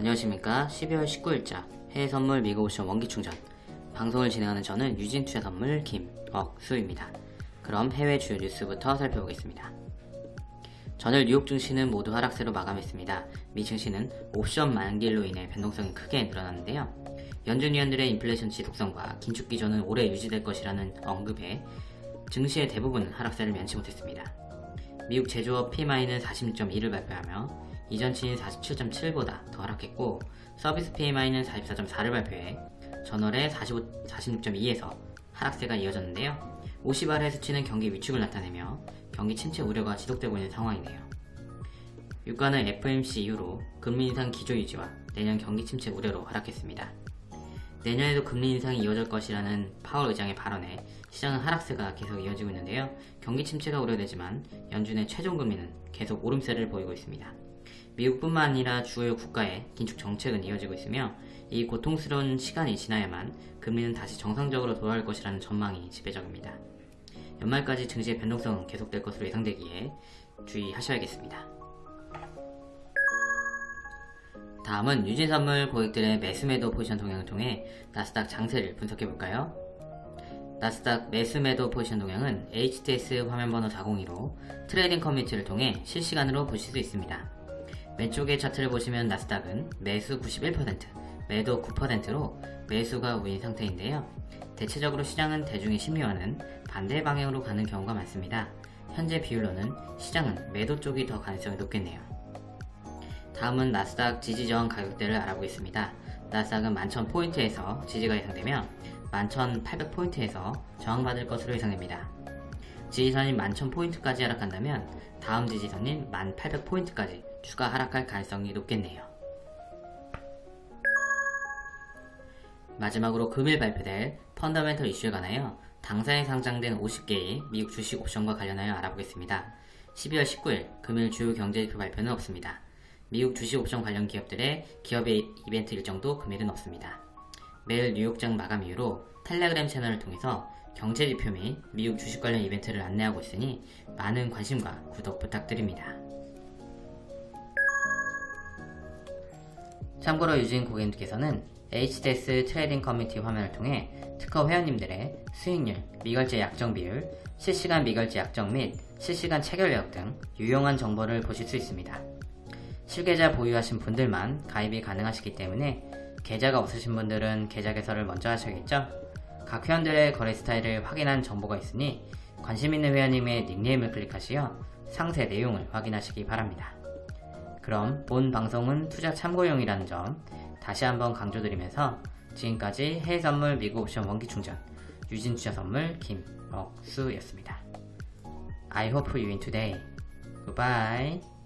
안녕하십니까 12월 19일자 해외 선물 미국 옵션 원기 충전 방송을 진행하는 저는 유진 투자 선물 김억수입니다. 그럼 해외 주요 뉴스부터 살펴보겠습니다. 전일 뉴욕 증시는 모두 하락세로 마감했습니다. 미 증시는 옵션 만기일로 인해 변동성이 크게 늘어났는데요. 연준 위원들의 인플레이션 지속성과 긴축 기조는 오래 유지될 것이라는 언급에 증시의 대부분 하락세를 면치 못했습니다. 미국 제조업 PMI는 46.2를 발표하며 이전 치인 47.7보다 더 하락했고 서비스 PMI는 44.4를 발표해 전월의 45, 46.2에서 하락세가 이어졌는데요. 50알의 수치는 경기 위축을 나타내며 경기 침체 우려가 지속되고 있는 상황이네요. 유가는 FMC 이후로 금리 인상 기조 유지와 내년 경기 침체 우려로 하락했습니다. 내년에도 금리 인상이 이어질 것이라는 파월 의장의 발언에 시장은 하락세가 계속 이어지고 있는데요. 경기 침체가 우려되지만 연준의 최종 금리는 계속 오름세를 보이고 있습니다. 미국뿐만 아니라 주요 국가의 긴축 정책은 이어지고 있으며 이 고통스러운 시간이 지나야만 금리는 다시 정상적으로 돌아올 것이라는 전망이 지배적입니다. 연말까지 증시의 변동성은 계속될 것으로 예상되기에 주의하셔야겠습니다. 다음은 유진선물 고객들의 매수매도 포지션 동향을 통해 나스닥 장세를 분석해볼까요? 나스닥 매수매도 포지션 동향은 HTS 화면번호 402로 트레이딩 커뮤니티를 통해 실시간으로 보실 수 있습니다. 왼쪽의 차트를 보시면 나스닥은 매수 91%, 매도 9%로 매수가 우위인 상태인데요. 대체적으로 시장은 대중의 심리와는 반대 방향으로 가는 경우가 많습니다. 현재 비율로는 시장은 매도 쪽이 더 가능성이 높겠네요. 다음은 나스닥 지지저항 가격대를 알아보겠습니다. 나스닥은 11,000포인트에서 지지가 예상되며 11,800포인트에서 저항받을 것으로 예상됩니다. 지지선인 11,000포인트까지 하락한다면 다음 지지선인 1,800포인트까지 추가 하락할 가능성이 높겠네요. 마지막으로 금일 발표될 펀더멘털 이슈에 관하여 당사에 상장된 50개의 미국 주식 옵션과 관련하여 알아보겠습니다. 12월 19일 금일 주요 경제지표 발표는 없습니다. 미국 주식 옵션 관련 기업들의 기업의 이벤트 일정도 금일은 없습니다. 매일 뉴욕장 마감 이후로 텔레그램 채널을 통해서 경제지표 및 미국 주식 관련 이벤트를 안내하고 있으니 많은 관심과 구독 부탁드립니다. 참고로 유진 고객님께서는 HTS trading 커뮤니티 화면을 통해 특허 회원님들의 수익률, 미결제 약정 비율, 실시간 미결제 약정 및 실시간 체결 내역 등 유용한 정보를 보실 수 있습니다. 실계좌 보유하신 분들만 가입이 가능하시기 때문에 계좌가 없으신 분들은 계좌 개설을 먼저 하셔야겠죠? 각 회원들의 거래 스타일을 확인한 정보가 있으니 관심 있는 회원님의 닉네임을 클릭하시어 상세 내용을 확인하시기 바랍니다. 그럼 본 방송은 투자 참고용이라는 점 다시 한번 강조드리면서 지금까지 해외 선물 미국 옵션 원기 충전 유진 투자 선물 김억수였습니다. I hope you win today. Goodbye.